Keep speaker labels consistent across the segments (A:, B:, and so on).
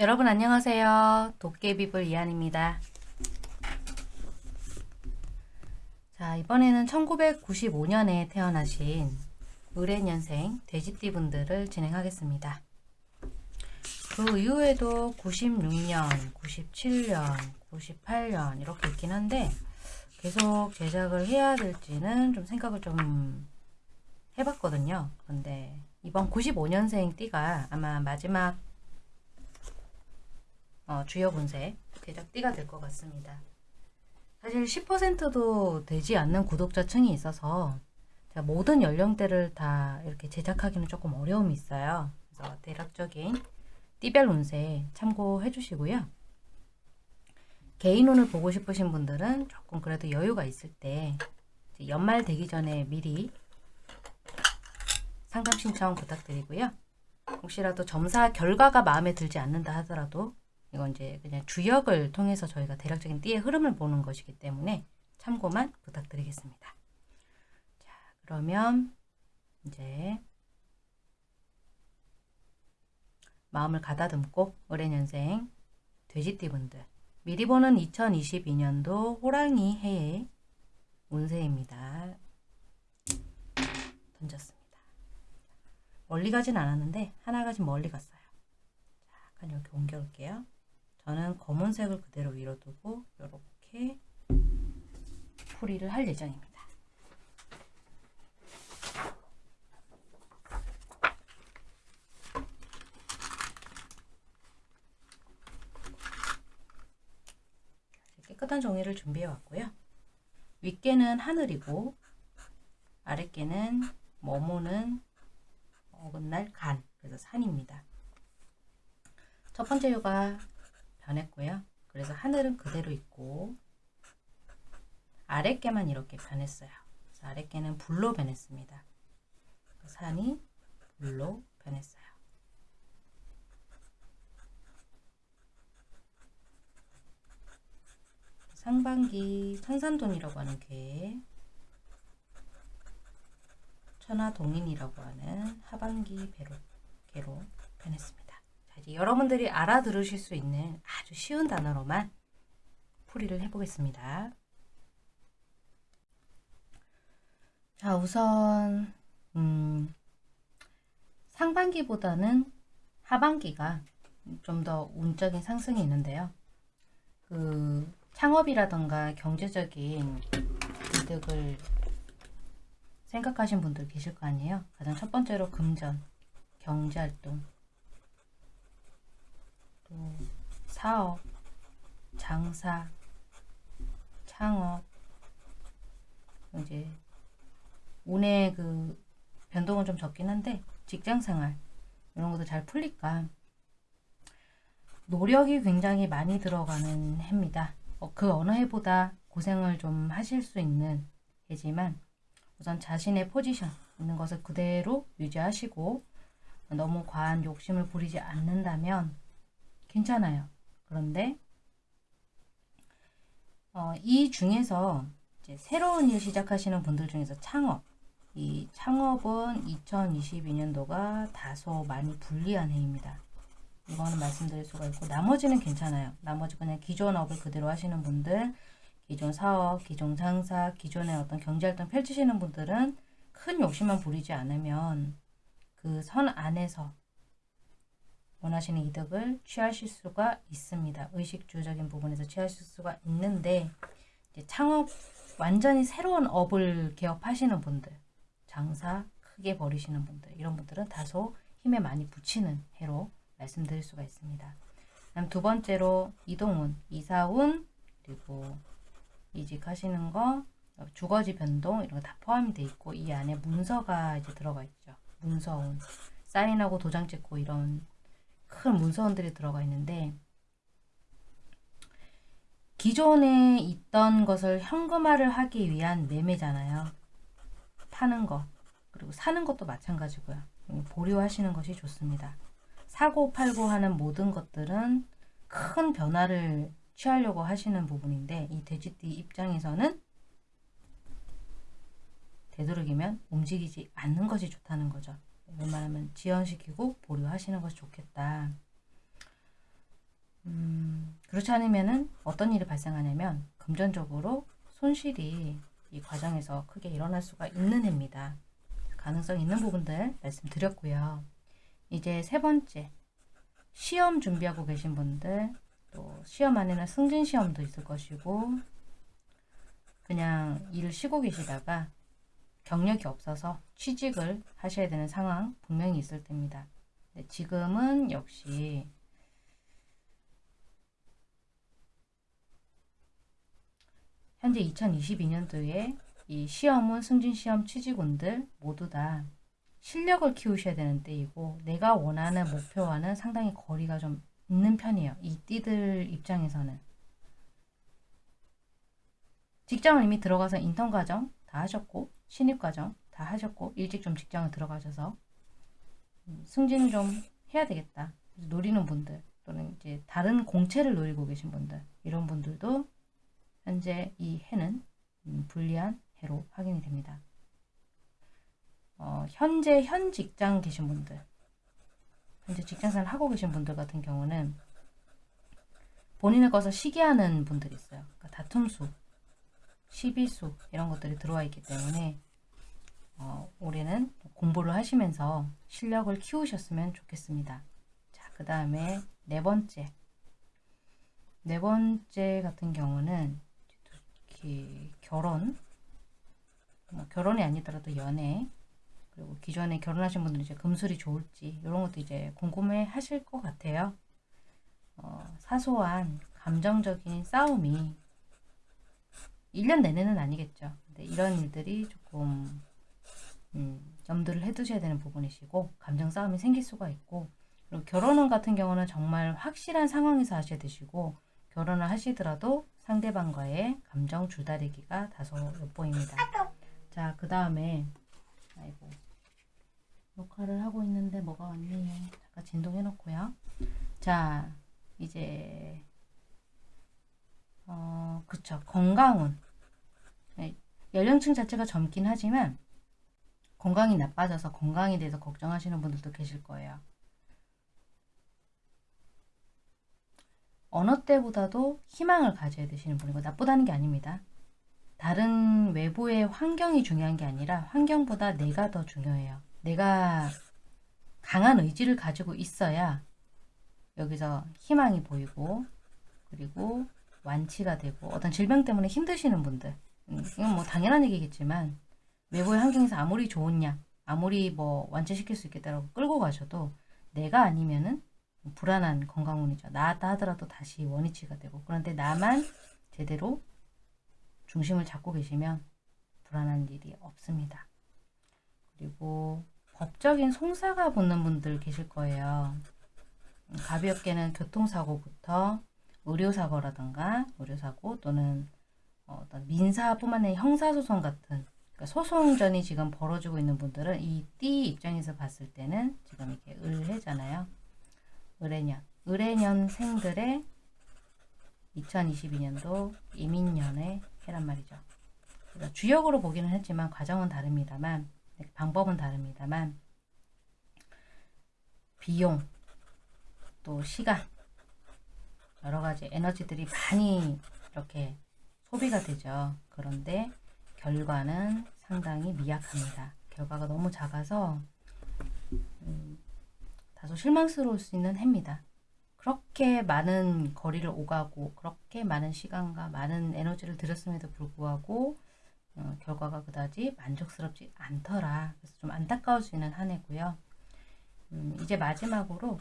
A: 여러분 안녕하세요. 도깨비불 이한입니다. 자 이번에는 1995년에 태어나신 을해년생 돼지띠 분들을 진행하겠습니다. 그 이후에도 96년, 97년, 98년 이렇게 있긴 한데 계속 제작을 해야 될지는 좀 생각을 좀 해봤거든요. 그런데 이번 95년생 띠가 아마 마지막 어, 주요 분세 대적 띠가 될 것 같습니다. 사실 10%도 되지 않는 구독자층이 있어서 제가 모든 연령대를 다 이렇게 제작하기는 조금 어려움이 있어요. 그래서 대략적인 띠별 운세 참고해 주시고요. 개인운을 보고 싶으신 분들은 조금 그래도 여유가 있을 때 연말 되기 전에 미리 상담 신청 부탁드리고요. 혹시라도 점사 결과가 마음에 들지 않는다 하더라도 이건 이제 그냥 주역을 통해서 저희가 대략적인 띠의 흐름을 보는 것이기 때문에 참고만 부탁드리겠습니다. 자, 그러면 이제 마음을 가다듬고 을해년생 돼지띠분들 미리 보는 2022년도 호랑이 해의 운세입니다. 던졌습니다. 멀리 가진 않았는데 하나가 좀 멀리 갔어요. 자, 약간 이렇게 옮겨올게요. 저는 검은색을 그대로 위로 두고 이렇게 풀이를 할 예정입니다. 깨끗한 종이를 준비해 왔고요. 윗개는 하늘이고 아랫개는 머무는 어긋날 간 그래서 산입니다. 첫 번째 요가 변했고요. 그래서 하늘은 그대로 있고 아랫개만 이렇게 변했어요. 아랫개는 불로 변했습니다. 산이 불로 변했어요. 상반기 산산돈이라고 하는 개 천하동인이라고 하는 하반기 배로, 개로 변했습니다. 이제 여러분들이 알아들으실 수 있는 아주 쉬운 단어로만 풀이를 해보겠습니다. 자, 우선 음, 상반기보다는 하반기가 좀 더 운적인 상승이 있는데요. 그 창업이라던가 경제적인 이득을 생각하신 분들 계실 거 아니에요. 가장 첫 번째로 금전, 경제활동, 또 사업, 장사, 창업, 이제 운의 그 변동은 좀 적긴 한데 직장생활 이런 것도 잘 풀릴까 노력이 굉장히 많이 들어가는 해입니다. 어, 그 어느 해보다 고생을 좀 하실 수 있는 해지만 우선 자신의 포지션 있는 것을 그대로 유지하시고 너무 과한 욕심을 부리지 않는다면 괜찮아요. 그런데 어, 이 중에서 새로운 일 시작하시는 분들 중에서 창업 이 창업은 2022년도가 다소 많이 불리한 해입니다. 이거는 말씀드릴 수가 있고 나머지는 괜찮아요. 나머지 그냥 기존 업을 그대로 하시는 분들 기존 사업, 기존 장사, 기존의 어떤 경제활동 펼치시는 분들은 큰 욕심만 부리지 않으면 그 선 안에서 원하시는 이득을 취하실 수가 있습니다. 의식주적인 부분에서 취하실 수가 있는데 창업 완전히 새로운 업을 개업하시는 분들 장사 크게 벌이시는 분들 이런 분들은 다소 힘에 많이 붙이는 해로 말씀드릴 수가 있습니다. 다음 두 번째로 이동운, 이사운 그리고 이직하시는 거 주거지 변동 이런 거 다 포함이 돼 있고 이 안에 문서가 이제 들어가 있죠. 문서운 사인하고 도장 찍고 이런 큰 문서원들이 들어가 있는데 기존에 있던 것을 현금화를 하기 위한 매매잖아요. 파는 것 그리고 사는 것도 마찬가지고요. 보류하시는 것이 좋습니다. 사고 팔고 하는 모든 것들은 큰 변화를 취하려고 하시는 부분인데 이 돼지띠 입장에서는 되도록이면 움직이지 않는 것이 좋다는 거죠. 웬만하면 지연시키고 보류하시는 것이 좋겠다. 음, 그렇지 않으면은 어떤 일이 발생하냐면 금전적으로 손실이 이 과정에서 크게 일어날 수가 있는 해입니다. 가능성 있는 부분들 말씀드렸고요. 이제 세 번째 시험 준비하고 계신 분들 또 시험 안에는 승진 시험도 있을 것이고 그냥 일을 쉬고 계시다가 경력이 없어서 취직을 하셔야 되는 상황 분명히 있을 때입니다. 네, 지금은 역시 현재 2022년도에 이 시험은 승진시험 취직운들 모두 다 실력을 키우셔야 되는 때이고 내가 원하는 목표와는 상당히 거리가 좀 있는 편이에요. 이 띠들 입장에서는 직장을 이미 들어가서 인턴 과정 다 하셨고 신입 과정 다 하셨고 일찍 좀 직장을 들어가셔서 음, 승진을 좀 해야 되겠다. 노리는 분들 또는 이제 다른 공채를 노리고 계신 분들 이런 분들도 현재 이 해는 음, 불리한 해로 확인이 됩니다. 어, 현재 현 직장 계신 분들 현재 직장생활 하고 계신 분들 같은 경우는 본인의 것을 시기하는 분들이 있어요. 그러니까 다툼수, 시비수 이런 것들이 들어와 있기 때문에 어, 올해는 공부를 하시면서 실력을 키우셨으면 좋겠습니다. 자, 그 다음에 네 번째. 네 번째 같은 경우는 결혼, 뭐 결혼이 아니더라도 연애, 그리고 기존에 결혼하신 분들은 이제 금술이 좋을지 이런 것도 이제 궁금해 하실 것 같아요. 어, 사소한 감정적인 싸움이 1년 내내는 아니겠죠. 근데 이런 일들이 조금 음, 염두를 해두셔야 되는 부분이시고 감정 싸움이 생길 수가 있고 그리고 결혼은 같은 경우는 정말 확실한 상황에서 하셔야 되시고 결혼을 하시더라도 상대방과의 감정 줄다리기가 다소 엿보입니다. 자, 그 다음에 아이고 녹화를 하고 있는데 뭐가 왔네요. 잠깐 진동해 놓고요. 자, 이제 어, 그쵸. 건강운. 네, 연령층 자체가 젊긴 하지만 건강이 나빠져서 건강에 대해서 걱정하시는 분들도 계실 거예요. 어느 때보다도 희망을 가져야 되시는 분이고 나쁘다는 게 아닙니다. 다른 외부의 환경이 중요한 게 아니라 환경보다 내가 더 중요해요. 내가 강한 의지를 가지고 있어야 여기서 희망이 보이고 그리고 완치가 되고 어떤 질병 때문에 힘드시는 분들 음, 이건 뭐 당연한 얘기겠지만 외부의 환경에서 아무리 좋은 약 아무리 뭐 완치시킬 수 있겠다라고 끌고 가셔도 내가 아니면은 불안한 건강운이죠. 나았다 하더라도 다시 원위치가 되고 그런데 나만 제대로 중심을 잡고 계시면 불안한 일이 없습니다. 그리고 법적인 송사가 붙는 분들 계실 거예요. 가볍게는 교통사고부터 의료사고라든가 의료사고 또는 어떤 민사뿐만 아니라 형사소송 같은 그러니까 소송전이 지금 벌어지고 있는 분들은 이 띠 입장에서 봤을 때는 지금 이렇게 을해잖아요. 을해년. 을해년생들의 2022년도 이민년의 해란 말이죠. 그러니까 주역으로 보기는 했지만 과정은 다릅니다만 방법은 다릅니다만 비용 또 시간 여러 가지 에너지들이 많이 이렇게 소비가 되죠. 그런데 결과는 상당히 미약합니다. 결과가 너무 작아서 음, 다소 실망스러울 수 있는 해입니다. 그렇게 많은 거리를 오가고 그렇게 많은 시간과 많은 에너지를 들였음에도 불구하고 어, 결과가 그다지 만족스럽지 않더라. 그래서 좀 안타까울 수 있는 한 해고요. 음, 이제 마지막으로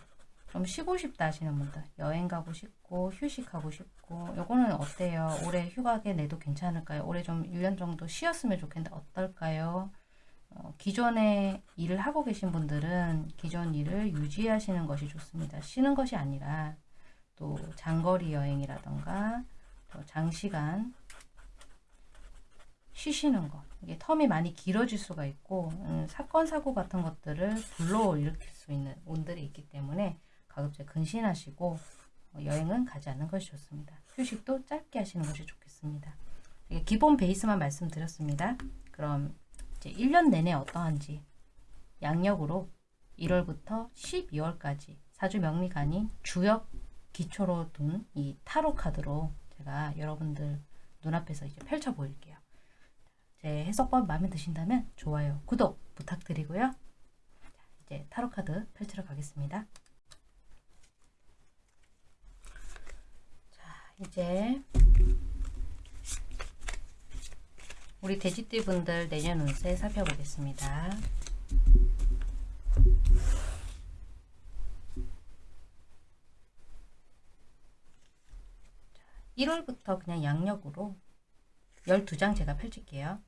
A: 좀 쉬고 싶다 하시는 분들 여행 가고 싶고 휴식하고 싶고 요거는 어때요? 올해 휴가게 내도 괜찮을까요? 올해 좀 1년 정도 쉬었으면 좋겠는데 어떨까요? 어, 기존에 일을 하고 계신 분들은 기존 일을 유지하시는 것이 좋습니다. 쉬는 것이 아니라 또 장거리 여행이라던가 또 장시간 쉬시는 것 이게 텀이 많이 길어질 수가 있고 음, 사건 사고 같은 것들을 불러일으킬 수 있는 운들이 있기 때문에 가급적 근신하시고 어, 여행은 가지 않는 것이 좋습니다. 휴식도 짧게 하시는 것이 좋겠습니다. 기본 베이스만 말씀드렸습니다. 그럼 이제 1년 내내 어떠한지 양력으로 1월부터 12월까지 사주 아닌 주역 기초로 둔 이 타로 카드로 제가 여러분들 눈앞에서 이제 펼쳐 보일게요. 제 해석법 마음에 드신다면 좋아요, 구독 부탁드리고요. 이제 타로 카드 펼치러 가겠습니다. 자, 이제 우리 돼지띠 분들 내년 운세 살펴보겠습니다. 1월부터 그냥 양력으로 12장 제가 펼칠게요.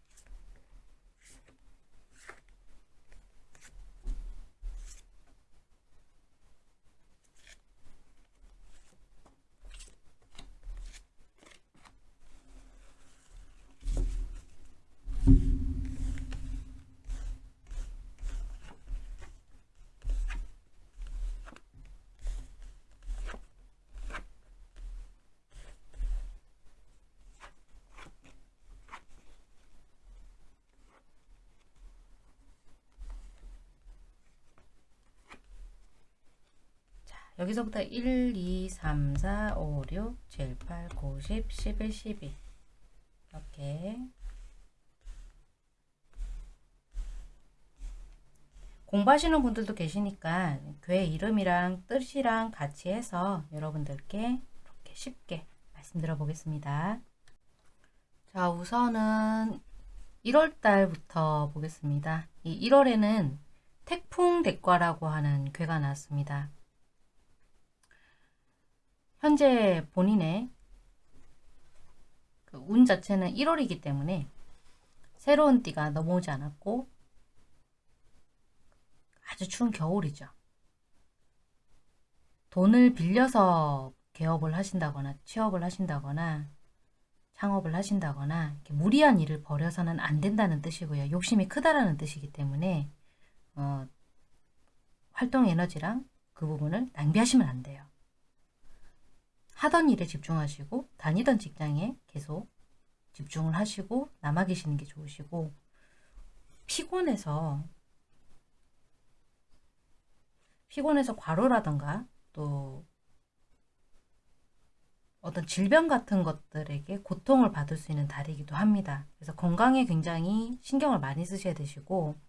A: 여기서부터 1, 2, 3, 4, 5, 6, 7, 8, 9, 10, 11, 12 이렇게 공부하시는 분들도 계시니까 교회 이름이랑 뜻이랑 같이 해서 여러분들께 이렇게 쉽게 말씀드려 보겠습니다. 자 우선은 1월달부터 보겠습니다. 이 1월에는 태풍 대과라고 하는 괴가 나왔습니다. 현재 본인의 그 운 자체는 1월이기 때문에 새로운 띠가 넘어오지 않았고 아주 추운 겨울이죠. 돈을 빌려서 개업을 하신다거나 취업을 하신다거나 창업을 하신다거나 무리한 일을 벌여서는 안 된다는 뜻이고요. 욕심이 크다라는 뜻이기 때문에 어, 활동 에너지랑 그 부분을 낭비하시면 안 돼요. 하던 일에 집중하시고 다니던 직장에 계속 집중을 하시고 남아 계시는 게 좋으시고 피곤해서 피곤해서 과로라던가 또 어떤 질병 같은 것들에게 고통을 받을 수 있는 달이기도 합니다. 그래서 건강에 굉장히 신경을 많이 쓰셔야 되시고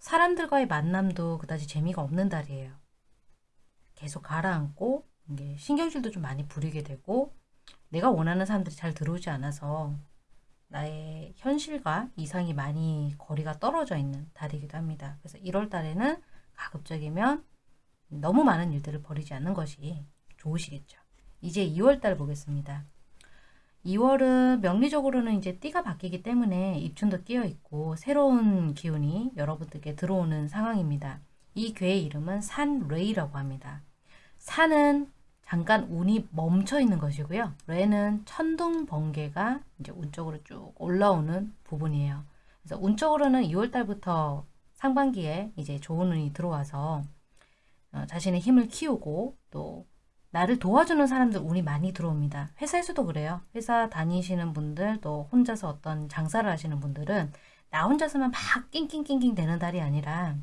A: 사람들과의 만남도 그다지 재미가 없는 달이에요. 계속 가라앉고 신경질도 좀 많이 부리게 되고 내가 원하는 사람들이 잘 들어오지 않아서 나의 현실과 이상이 많이 거리가 떨어져 있는 달이기도 합니다. 그래서 1월 달에는 가급적이면 너무 많은 일들을 벌이지 않는 것이 좋으시겠죠. 이제 2월 달 보겠습니다. 2월은 명리적으로는 이제 띠가 바뀌기 때문에 입춘도 끼어 있고 새로운 기운이 여러분들께 들어오는 상황입니다. 이 괴의 이름은 산레이라고 합니다. 산은 잠깐 운이 멈춰 있는 것이고요. 레는 천둥 번개가 이제 운 쪽으로 쭉 올라오는 부분이에요. 그래서 운 쪽으로는 2월 달부터 상반기에 이제 좋은 운이 들어와서 어, 자신의 힘을 키우고 또 나를 도와주는 사람들 운이 많이 들어옵니다. 회사에서도 그래요. 회사 다니시는 분들 또 혼자서 어떤 장사를 하시는 분들은 나 혼자서만 막 낑낑낑낑 되는 달이 아니라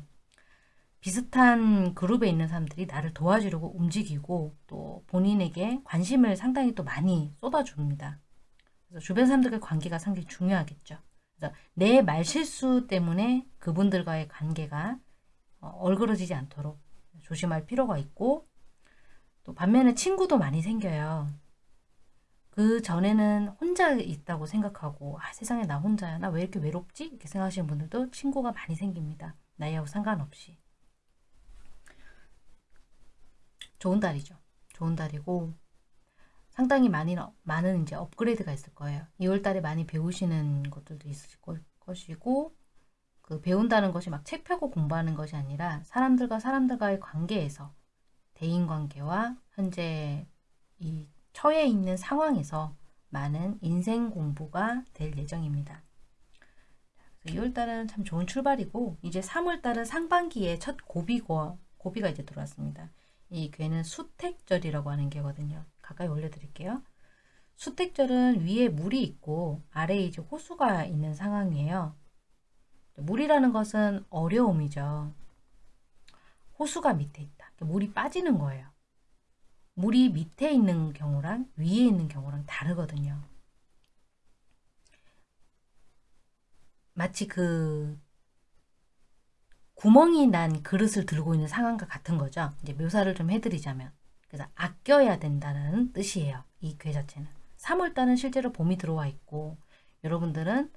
A: 비슷한 그룹에 있는 사람들이 나를 도와주려고 움직이고 또 본인에게 관심을 상당히 또 많이 쏟아줍니다. 그래서 주변 사람들과의 관계가 상당히 중요하겠죠. 그래서 내 말실수 때문에 그분들과의 관계가 어, 얼그러지지 않도록 조심할 필요가 있고 또 반면에 친구도 많이 생겨요. 그 전에는 혼자 있다고 생각하고 아 세상에 나 혼자야 나 왜 이렇게 외롭지? 이렇게 생각하시는 분들도 친구가 많이 생깁니다. 나이하고 상관없이. 좋은 달이죠. 좋은 달이고 상당히 많이 많은 이제 업그레이드가 있을 거예요. 2월 달에 많이 배우시는 것들도 있을 것이고 그 배운다는 것이 막 책 펴고 공부하는 것이 아니라 사람들과 사람들과의 관계에서 대인 관계와 현재 이 처해 있는 상황에서 많은 인생 공부가 될 예정입니다. 2월달은 참 좋은 출발이고 이제 3월달은 상반기에 첫 고비고 고비가 이제 들어왔습니다. 이 괴는 수택절이라고 하는 게거든요. 가까이 올려드릴게요. 수택절은 위에 물이 있고 아래에 이제 호수가 있는 상황이에요. 물이라는 것은 어려움이죠. 호수가 밑에 있다. 물이 빠지는 거예요. 물이 밑에 있는 경우랑 위에 있는 경우랑 다르거든요. 마치 그 구멍이 난 그릇을 들고 있는 상황과 같은 거죠. 이제 묘사를 좀 해드리자면. 그래서 아껴야 된다는 뜻이에요. 이 괴 자체는. 3월달은 실제로 봄이 들어와 있고 여러분들은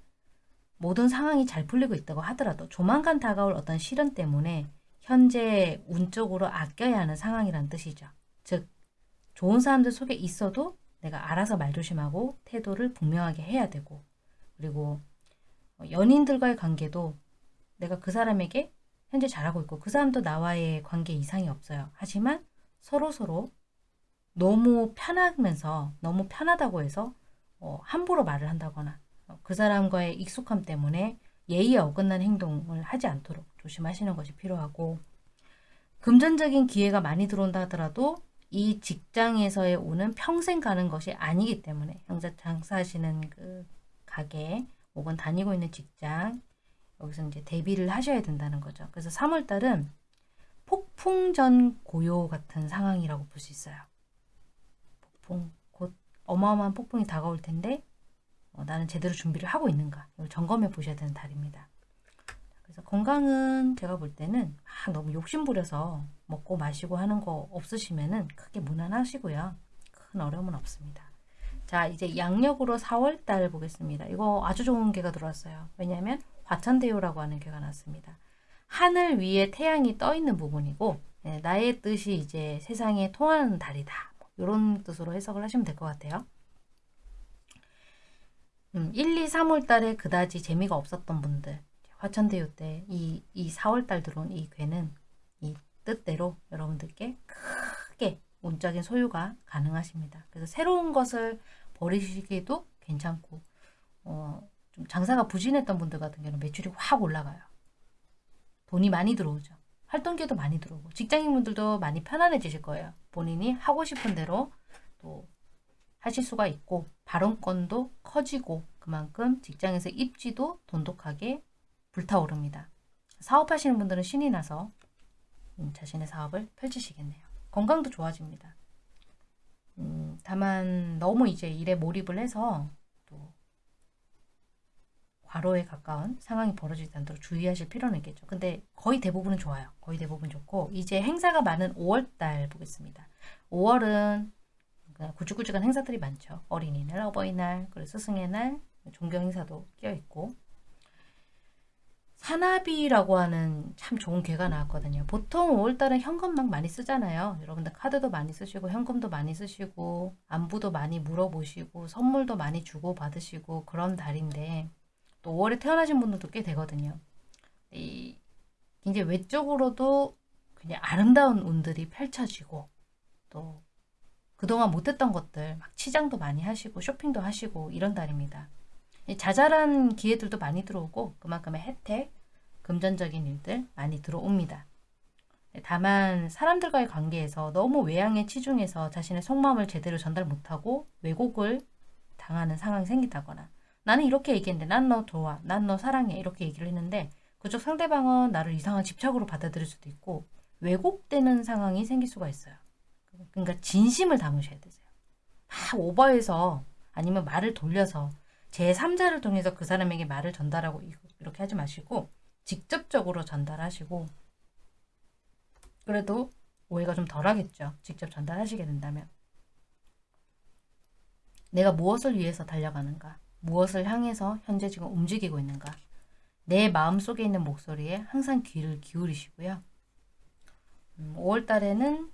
A: 모든 상황이 잘 풀리고 있다고 하더라도 조만간 다가올 어떤 시련 때문에 현재 운적으로 아껴야 하는 상황이란 뜻이죠. 즉 좋은 사람들 속에 있어도 내가 알아서 말 조심하고 태도를 분명하게 해야 되고 그리고 연인들과의 관계도 내가 그 사람에게 현재 잘하고 있고 그 사람도 나와의 관계 이상이 없어요. 하지만 서로 서로 너무 편하면서 너무 편하다고 해서 어, 함부로 말을 한다거나 어, 그 사람과의 익숙함 때문에 예의에 어긋난 행동을 하지 않도록 조심하시는 것이 필요하고 금전적인 기회가 많이 들어온다 하더라도 이 직장에서의 오는 평생 가는 것이 아니기 때문에 형제 장사하시는 그 가게 혹은 다니고 있는 직장 여기서 이제 대비를 하셔야 된다는 거죠. 그래서 3월달은 폭풍전 고요 같은 상황이라고 볼 수 있어요. 폭풍, 곧 어마어마한 폭풍이 다가올 텐데 어, 나는 제대로 준비를 하고 있는가 이걸 점검해 보셔야 되는 달입니다. 그래서 건강은 제가 볼 때는 아, 너무 욕심부려서 먹고 마시고 하는 거 없으시면은 크게 무난하시고요. 큰 어려움은 없습니다. 자 이제 양력으로 4월달 보겠습니다. 이거 아주 좋은 개가 들어왔어요. 왜냐하면 화천대유라고 하는 개가 났습니다. 하늘 위에 태양이 떠 있는 부분이고 네, 나의 뜻이 이제 세상에 통하는 달이다. 이런 뜻으로 해석을 하시면 될 것 같아요. 음, 1, 2, 3월 달에 그다지 재미가 없었던 분들 화천대유 때 이 이 4월 달 들어온 이 괴는 이 뜻대로 여러분들께 크게 운적인 소유가 가능하십니다. 그래서 새로운 것을 버리시기도 괜찮고 어, 좀 장사가 부진했던 분들 같은 경우는 매출이 확 올라가요. 돈이 많이 들어오죠. 활동기도 많이 들어오고 직장인분들도 많이 편안해지실 거예요. 본인이 하고 싶은 대로 또 하실 수가 있고 발언권도 커지고 그만큼 직장에서 입지도 돈독하게 불타오릅니다. 사업하시는 분들은 신이 나서 음, 자신의 사업을 펼치시겠네요. 건강도 좋아집니다. 음, 다만 너무 이제 일에 몰입을 해서 또 과로에 가까운 상황이 벌어지지 않도록 주의하실 필요는 있겠죠. 근데 거의 대부분은 좋아요. 거의 대부분 좋고 이제 행사가 많은 5월달 보겠습니다. 5월은 구죽구죽한 행사들이 많죠. 어린이날, 어버이날, 그리고 스승의 날, 종교 행사도 끼어있고 사나비라고 하는 참 좋은 개가 나왔거든요. 보통 5월달은 현금 막 많이 쓰잖아요. 여러분들 카드도 많이 쓰시고 현금도 많이 쓰시고 안부도 많이 물어보시고 선물도 많이 주고 받으시고 그런 달인데 또 5월에 태어나신 분들도 꽤 되거든요. 이 굉장히 외적으로도 그냥 아름다운 운들이 펼쳐지고 또 그동안 못했던 것들 막 치장도 많이 하시고 쇼핑도 하시고 이런 달입니다. 자잘한 기회들도 많이 들어오고 그만큼의 혜택, 금전적인 일들 많이 들어옵니다. 다만 사람들과의 관계에서 너무 외향에 치중해서 자신의 속마음을 제대로 전달 못하고 왜곡을 당하는 상황이 생긴다거나 나는 이렇게 얘기했는데 난 너 좋아, 난 너 사랑해 이렇게 얘기를 했는데 그쪽 상대방은 나를 이상한 집착으로 받아들일 수도 있고 왜곡되는 상황이 생길 수가 있어요. 그러니까 진심을 담으셔야 되세요. 막 오버해서 아니면 말을 돌려서 제3자를 통해서 그 사람에게 말을 전달하고 이렇게 하지 마시고 직접적으로 전달하시고 그래도 오해가 좀 덜하겠죠. 직접 전달하시게 된다면 내가 무엇을 위해서 달려가는가 무엇을 향해서 현재 지금 움직이고 있는가 내 마음속에 있는 목소리에 항상 귀를 기울이시고요. 음, 5월 달에는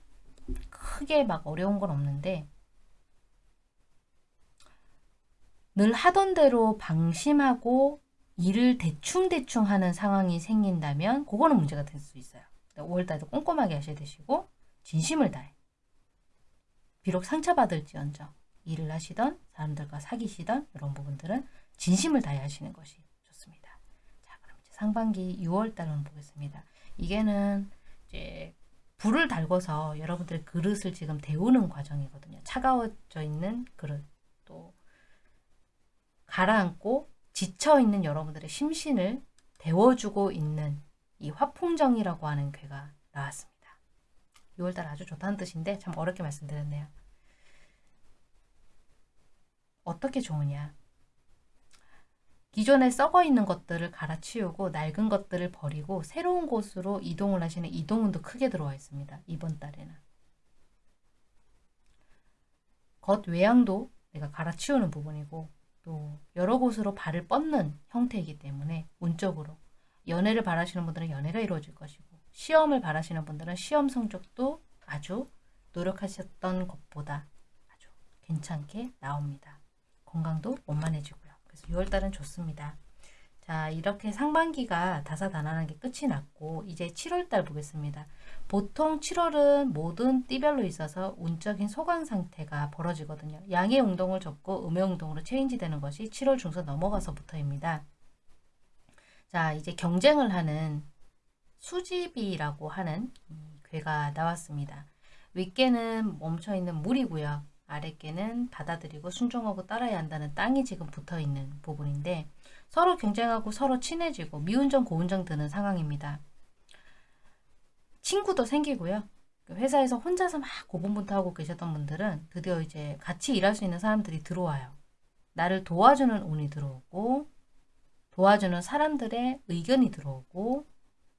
A: 크게 막 어려운 건 없는데 늘 하던 대로 방심하고 일을 대충대충 하는 상황이 생긴다면 그거는 문제가 될 수 있어요. 5월 달도 꼼꼼하게 하셔야 되시고 진심을 다해. 비록 상처받을지언정 일을 하시던 사람들과 사귀시던 이런 부분들은 진심을 다해 하시는 것이 좋습니다. 자 그럼 이제 상반기 6월달 보겠습니다. 이게는 이제 불을 달궈서 여러분들의 그릇을 지금 데우는 과정이거든요. 차가워져 있는 그릇 또 가라앉고 지쳐있는 여러분들의 심신을 데워주고 있는 이 화풍정이라고 하는 괴가 나왔습니다. 6월달 아주 좋다는 뜻인데 참 어렵게 말씀드렸네요. 어떻게 좋으냐? 기존에 썩어 있는 것들을 갈아치우고 낡은 것들을 버리고 새로운 곳으로 이동을 하시는 이동운도 크게 들어와 있습니다. 이번 달에는. 겉 외양도 내가 갈아치우는 부분이고 또 여러 곳으로 발을 뻗는 형태이기 때문에 운적으로 연애를 바라시는 분들은 연애가 이루어질 것이고 시험을 바라시는 분들은 시험 성적도 아주 노력하셨던 것보다 아주 괜찮게 나옵니다. 건강도 원만해지고요. 그래서 6월달은 좋습니다. 자 이렇게 상반기가 다사다난하게 끝이 났고 이제 7월달 보겠습니다. 보통 7월은 모든 띠별로 있어서 운적인 소강 상태가 벌어지거든요. 양의 운동을 접고 음의 운동으로 체인지 되는 것이 7월 중순 넘어가서부터입니다. 자 이제 경쟁을 하는 수집이라고 하는 괴가 나왔습니다. 윗개는 멈춰있는 물이고요. 아랫개는 받아들이고 순종하고 따라야 한다는 땅이 지금 붙어있는 부분인데 서로 경쟁하고 서로 친해지고 미운정 고운정 드는 상황입니다. 친구도 생기고요. 회사에서 혼자서 막 고분분투하고 계셨던 분들은 드디어 이제 같이 일할 수 있는 사람들이 들어와요. 나를 도와주는 운이 들어오고 도와주는 사람들의 의견이 들어오고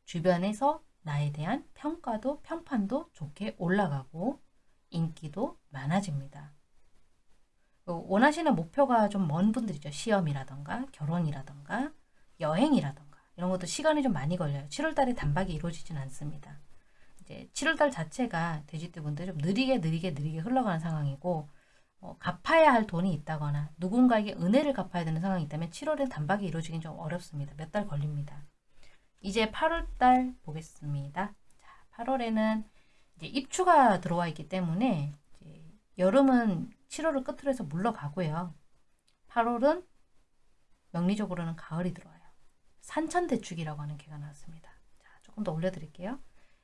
A: 주변에서 나에 대한 평가도 평판도 좋게 올라가고 인기도 많아집니다. 원하시는 목표가 좀 먼 분들이죠. 시험이라던가 결혼이라던가 여행이라던가 이런 것도 시간이 좀 많이 걸려요. 7월달에 단박에 이루어지진 않습니다. 이제 7월달 자체가 돼지띠 분들 좀 느리게 느리게 느리게 흘러가는 상황이고 어, 갚아야 할 돈이 있다거나 누군가에게 은혜를 갚아야 되는 상황이 있다면 7월에 단박에 이루어지긴 좀 어렵습니다. 몇 달 걸립니다. 이제 8월달 보겠습니다. 자, 8월에는 이제 입추가 들어와 있기 때문에 여름은 7월을 끝으로 해서 물러가고요. 8월은 명리적으로는 가을이 들어와요. 산천대축이라고 하는 개가 나왔습니다. 자, 조금 더 올려드릴게요.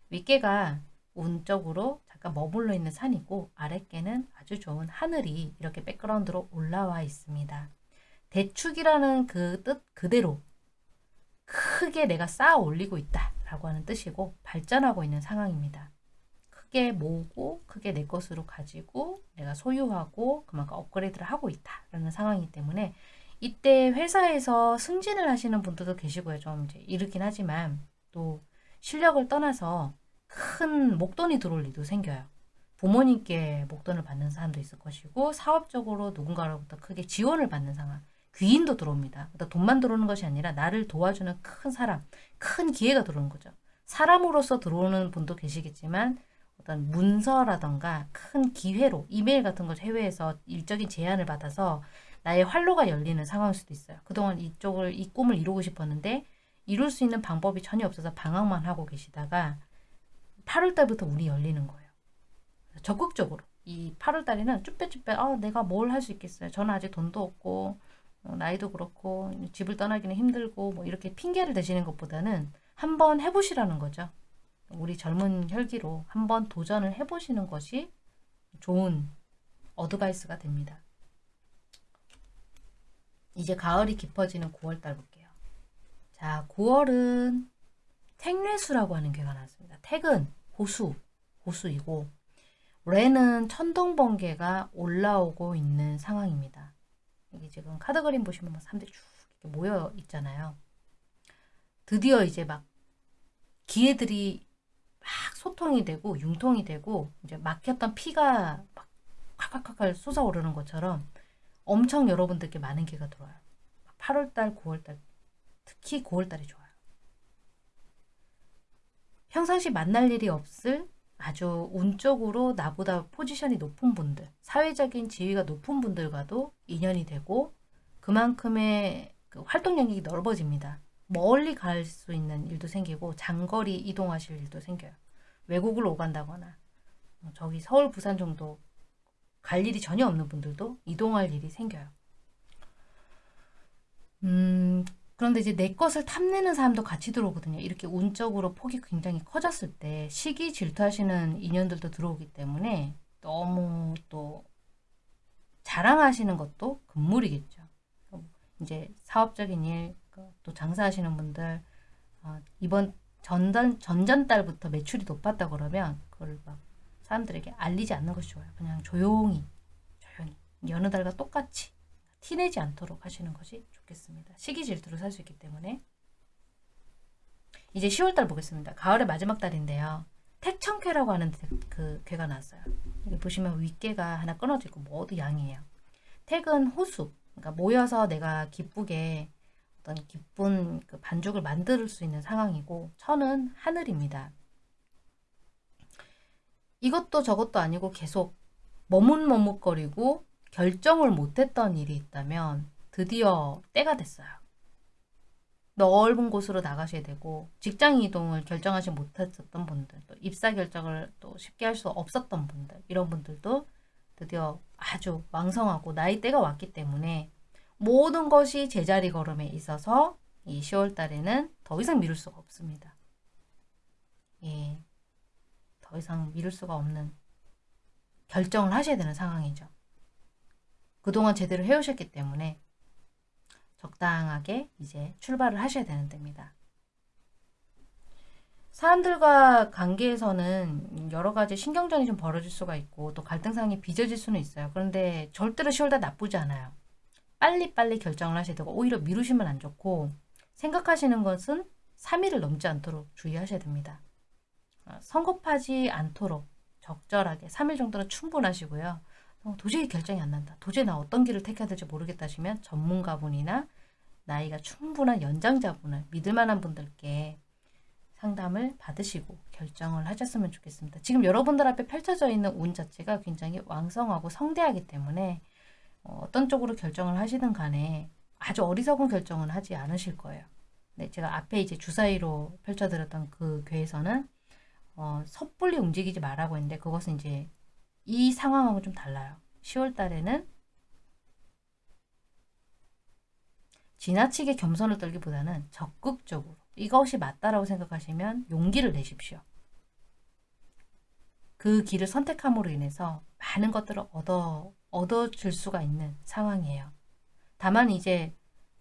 A: 윗개가 운적으로 잠깐 머물러 있는 산이고 아랫개는 아주 좋은 하늘이 이렇게 백그라운드로 올라와 있습니다. 대축이라는 그 뜻 그대로 크게 내가 쌓아 올리고 있다 라고 하는 뜻이고 발전하고 있는 상황입니다. 크게 모으고 크게 내 것으로 가지고 내가 소유하고 그만큼 업그레이드를 하고 있다라는 상황이기 때문에 이때 회사에서 승진을 하시는 분들도 계시고요. 좀 이제 이르긴 하지만 또 실력을 떠나서 큰 목돈이 들어올 일도 생겨요. 부모님께 목돈을 받는 사람도 있을 것이고 사업적으로 누군가로부터 크게 지원을 받는 상황 귀인도 들어옵니다. 돈만 들어오는 것이 아니라 나를 도와주는 큰 사람, 큰 기회가 들어오는 거죠. 사람으로서 들어오는 분도 계시겠지만 어떤 문서라던가 큰 기회로 이메일 같은 것 해외에서 일적인 제안을 받아서 나의 활로가 열리는 상황일 수도 있어요. 그동안 이쪽을 이 꿈을 이루고 싶었는데 이룰 수 있는 방법이 전혀 없어서 방황만 하고 계시다가 8월달부터 운이 열리는 거예요. 적극적으로 이 8월달에는 쭈뼛쭈뼛 아, 내가 뭘 할 수 있겠어요. 저는 아직 돈도 없고 어, 나이도 그렇고 집을 떠나기는 힘들고 뭐 이렇게 핑계를 대시는 것보다는 한번 해보시라는 거죠. 우리 젊은 혈기로 한번 도전을 해보시는 것이 좋은 어드바이스가 됩니다. 이제 가을이 깊어지는 9월달 볼게요. 자, 9월은 택뇌수라고 하는 괴가 나왔습니다. 택은 호수, 호수이고 레는 천둥번개가 올라오고 있는 상황입니다. 이게 지금 카드 그림 보시면 뭐 사람들이 쭉 모여 있잖아요. 드디어 이제 막 기회들이 막 소통이 되고 융통이 되고 이제 막혔던 피가 막 콸콸콸콸 솟아오르는 것처럼 엄청 여러분들께 많은 기회가 들어와요. 8월달, 9월달 특히 9월달이 좋아요. 평상시 만날 일이 없을 아주 운적으로 나보다 포지션이 높은 분들, 사회적인 지위가 높은 분들과도 인연이 되고 그만큼의 그 활동 영역이 넓어집니다. 멀리 갈 수 있는 일도 생기고 장거리 이동하실 일도 생겨요. 외국을 오간다거나 뭐 저기 서울, 부산 정도 갈 일이 전혀 없는 분들도 이동할 일이 생겨요. 음, 그런데 이제 내 것을 탐내는 사람도 같이 들어오거든요. 이렇게 운적으로 폭이 굉장히 커졌을 때 시기 질투하시는 인연들도 들어오기 때문에 너무 또 자랑하시는 것도 금물이겠죠. 이제 사업적인 일, 그또 장사하시는 분들 어, 이번 전전, 전전 달부터 매출이 높았다 그러면 그걸 막 사람들에게 알리지 않는 것이 좋아요. 그냥 조용히 조용히 여느 달과 똑같이 티내지 않도록 하시는 것이 좋겠습니다. 시기 질투로 살 수 있기 때문에 이제 10월달 보겠습니다. 가을의 마지막 달인데요. 택청쾌라고 하는 그 괴가 나왔어요. 여기 보시면 윗괴가 하나 끊어져 있고 모두 양이에요. 택은 호수, 그러니까 모여서 내가 기쁘게 어떤 기쁜 그 반죽을 만들 수 있는 상황이고 천은 하늘입니다. 이것도 저것도 아니고 계속 머뭇머뭇거리고 결정을 못했던 일이 있다면 드디어 때가 됐어요. 넓은 곳으로 나가셔야 되고 직장 이동을 결정하지 못했었던 분들 또 입사 결정을 또 쉽게 할 수 없었던 분들 이런 분들도 드디어 아주 왕성하고 나이대가 왔기 때문에 모든 것이 제자리 걸음에 있어서 이 10월 달에는 더 이상 미룰 수가 없습니다. 예. 더 이상 미룰 수가 없는 결정을 하셔야 되는 상황이죠. 그동안 제대로 해오셨기 때문에 적당하게 이제 출발을 하셔야 되는 때입니다. 사람들과 관계에서는 여러 가지 신경전이 좀 벌어질 수가 있고 또 갈등상이 빚어질 수는 있어요. 그런데 절대로 10월달 나쁘지 않아요. 빨리빨리 결정을 하셔야 되고 오히려 미루시면 안 좋고 생각하시는 것은 3일을 넘지 않도록 주의하셔야 됩니다. 어, 성급하지 않도록 적절하게 3일 정도는 충분하시고요. 어, 도저히 결정이 안 난다. 도저히 나 어떤 길을 택해야 될지 모르겠다 하시면 전문가분이나 나이가 충분한 연장자분을 믿을 만한 분들께 상담을 받으시고 결정을 하셨으면 좋겠습니다. 지금 여러분들 앞에 펼쳐져 있는 운 자체가 굉장히 왕성하고 성대하기 때문에 어, 어떤 쪽으로 결정을 하시든 간에 아주 어리석은 결정은 하지 않으실 거예요. 네, 제가 앞에 이제 주사위로 펼쳐드렸던 그 괴에서는 어, 섣불리 움직이지 말라고 했는데 그것은 이제 이 상황하고 좀 달라요. 10월 달에는 지나치게 겸손을 떨기보다는 적극적으로 이것이 맞다라고 생각하시면 용기를 내십시오. 그 길을 선택함으로 인해서 많은 것들을 얻어, 얻어줄 수가 있는 상황이에요. 다만 이제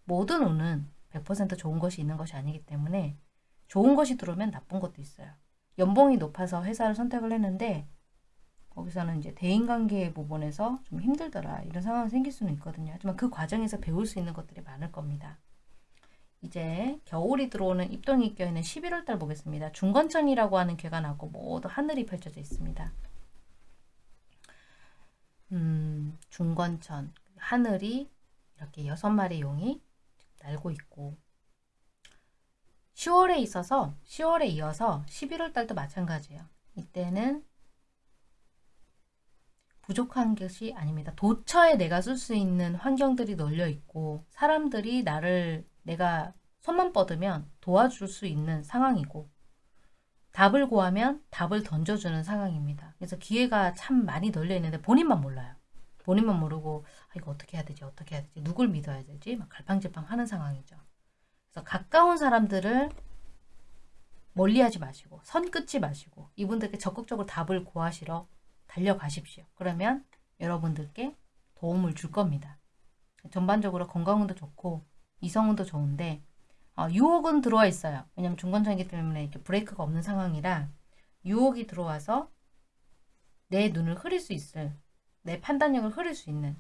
A: 모든 운은 100% 좋은 것이 있는 것이 아니기 때문에 좋은 것이 들어오면 나쁜 것도 있어요. 연봉이 높아서 회사를 선택을 했는데 거기서는 이제 대인관계 부분에서 좀 힘들더라 이런 상황이 생길 수는 있거든요. 하지만 그 과정에서 배울 수 있는 것들이 많을 겁니다. 이제 겨울이 들어오는 입동이 껴있는 11월 달 보겠습니다. 중건천이라고 하는 괴가 나고 모두 하늘이 펼쳐져 있습니다. 음, 중건천 하늘이 이렇게 여섯 마리 용이 날고 있고 10월에 있어서 10월에 이어서 11월 달도 마찬가지예요. 이때는 부족한 것이 아닙니다. 도처에 내가 쓸 수 있는 환경들이 널려 있고 사람들이 나를 내가 손만 뻗으면 도와줄 수 있는 상황이고 답을 구하면 답을 던져주는 상황입니다. 그래서 기회가 참 많이 널려 있는데 본인만 몰라요. 본인만 모르고 아, 이거 어떻게 해야 되지 어떻게 해야 되지 누굴 믿어야 되지 막 갈팡질팡 하는 상황이죠. 그래서 가까운 사람들을 멀리하지 마시고 선 끊지 마시고 이분들께 적극적으로 답을 구하시러 달려가십시오. 그러면 여러분들께 도움을 줄 겁니다. 전반적으로 건강운도 좋고 이성운도 좋은데 어, 유혹은 들어와 있어요. 왜냐면 중건천이기 때문에 이렇게 브레이크가 없는 상황이라 유혹이 들어와서 내 눈을 흐릴 수 있을 내 판단력을 흐릴 수 있는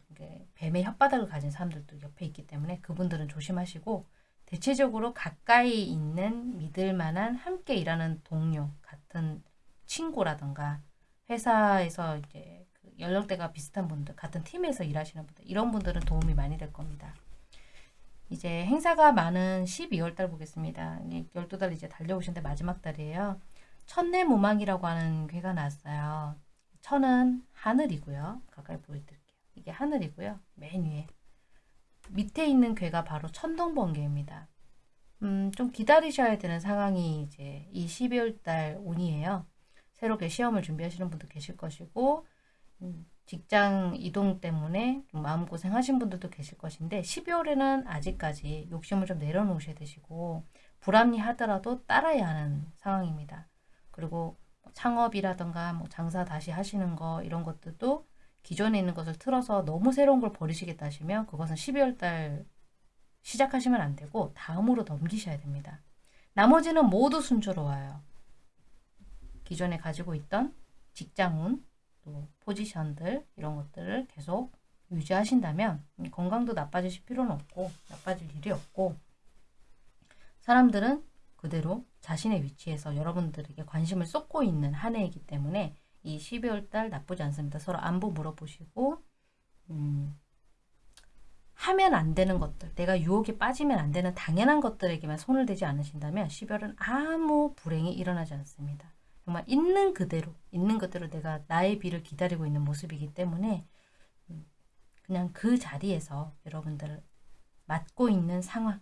A: 뱀의 혓바닥을 가진 사람들도 옆에 있기 때문에 그분들은 조심하시고 대체적으로 가까이 있는 믿을 만한 함께 일하는 동료 같은 친구라던가 회사에서 이제 그 연령대가 비슷한 분들, 같은 팀에서 일하시는 분들, 이런 분들은 도움이 많이 될 겁니다. 이제 행사가 많은 12월 달 보겠습니다. 12달 이제 달려오신데 마지막 달이에요. 천내무망이라고 하는 괴가 나왔어요. 천은 하늘이고요. 가까이 보여드릴게요. 이게 하늘이고요. 맨 위에. 밑에 있는 괴가 바로 천둥번개입니다. 음, 좀 기다리셔야 되는 상황이 이제 이 12월 달 운이에요. 새롭게 시험을 준비하시는 분도 계실 것이고 음, 직장 이동 때문에 마음고생 하신 분들도 계실 것인데 12월에는 아직까지 욕심을 좀 내려놓으셔야 되시고 불합리하더라도 따라야 하는 상황입니다. 그리고 뭐 창업이라던가 뭐 장사 다시 하시는 거 이런 것들도 기존에 있는 것을 틀어서 너무 새로운 걸 버리시겠다 하시면 그것은 12월 달 시작하시면 안 되고 다음으로 넘기셔야 됩니다. 나머지는 모두 순조로워요. 기존에 가지고 있던 직장운, 또 포지션들 이런 것들을 계속 유지하신다면 음, 건강도 나빠지실 필요는 없고 나빠질 일이 없고 사람들은 그대로 자신의 위치에서 여러분들에게 관심을 쏟고 있는 한 해이기 때문에 이 12월 달 나쁘지 않습니다. 서로 안부 물어보시고 음, 하면 안 되는 것들, 내가 유혹에 빠지면 안 되는 당연한 것들에게만 손을 대지 않으신다면 12월은 아무 불행이 일어나지 않습니다. 정말 있는 그대로, 있는 그대로 내가 나의 비를 기다리고 있는 모습이기 때문에 음, 그냥 그 자리에서 여러분들 맡고 있는 상황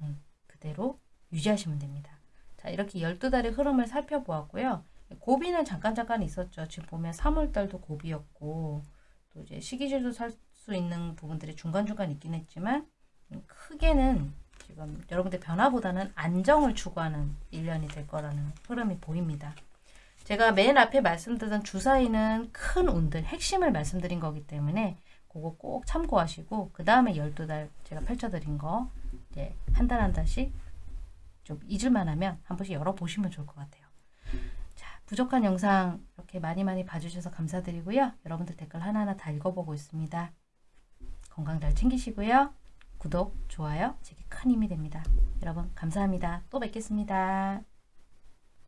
A: 음, 그대로 유지하시면 됩니다. 자, 이렇게 12달의 흐름을 살펴보았고요. 고비는 잠깐 잠깐 있었죠. 지금 보면 3월달도 고비였고 또 이제 시기질도 살 수 있는 부분들이 중간중간 있긴 했지만 음, 크게는 지금 여러분들 변화보다는 안정을 추구하는 1년이 될 거라는 흐름이 보입니다. 제가 맨 앞에 말씀드린 주사위는 큰 운들, 핵심을 말씀드린 거기 때문에 그거 꼭 참고하시고 그 다음에 12달 제가 펼쳐드린 거 이제 한 달 한 달씩 좀 잊을만 하면 한 번씩 열어보시면 좋을 것 같아요. 자, 부족한 영상 이렇게 많이 많이 봐주셔서 감사드리고요. 여러분들 댓글 하나하나 다 읽어보고 있습니다. 건강 잘 챙기시고요. 구독, 좋아요 제게 큰 힘이 됩니다. 여러분 감사합니다. 또 뵙겠습니다.